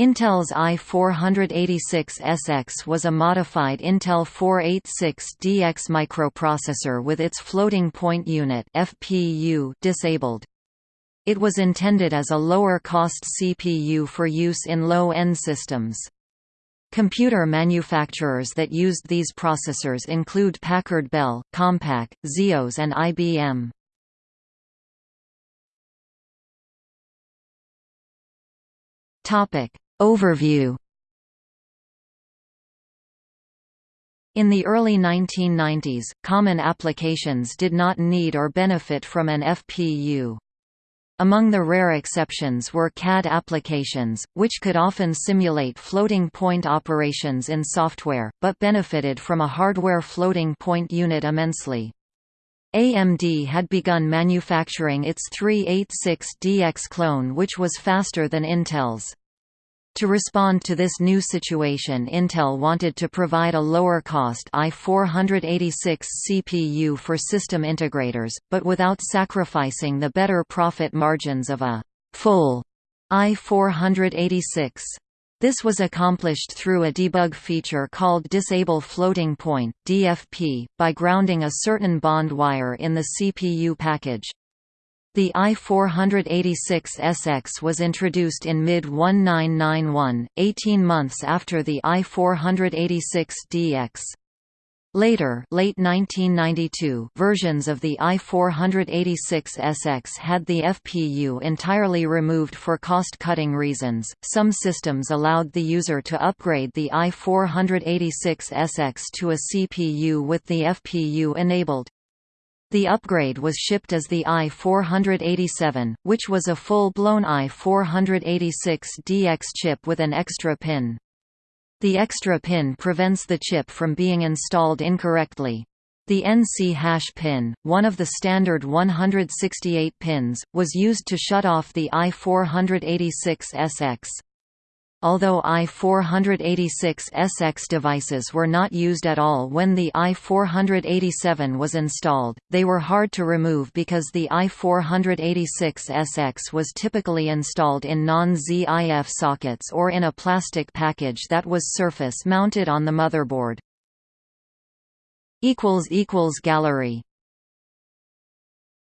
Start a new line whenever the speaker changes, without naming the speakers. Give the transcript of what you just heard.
Intel's i486SX was a modified Intel 486DX microprocessor with its floating point unit FPU disabled. It was intended as a lower-cost CPU for use in low-end systems. Computer manufacturers that used these processors include Packard Bell, Compaq, ZEOS and IBM. Overview In the early 1990s, common applications did not need or benefit from an FPU. Among the rare exceptions were CAD applications, which could often simulate floating point operations in software, but benefited from a hardware floating point unit immensely. AMD had begun manufacturing its 386DX clone which was faster than Intel's. To respond to this new situation Intel wanted to provide a lower-cost i486 CPU for system integrators, but without sacrificing the better profit margins of a «full» i486. This was accomplished through a debug feature called Disable Floating Point (DFP) by grounding a certain bond wire in the CPU package. The i486SX was introduced in mid-1991, 18 months after the i486DX. Later late 1992, versions of the i486SX had the FPU entirely removed for cost-cutting reasons. Some systems allowed the user to upgrade the i486SX to a CPU with the FPU enabled. The upgrade was shipped as the i487, which was a full-blown i486DX chip with an extra pin. The extra pin prevents the chip from being installed incorrectly. The NC hash pin, one of the standard 168 pins, was used to shut off the i486SX. Although i486SX devices were not used at all when the i487 was installed, they were hard to remove because the i486SX was typically installed in non-ZIF sockets or in a plastic package that was surface mounted on the motherboard. Gallery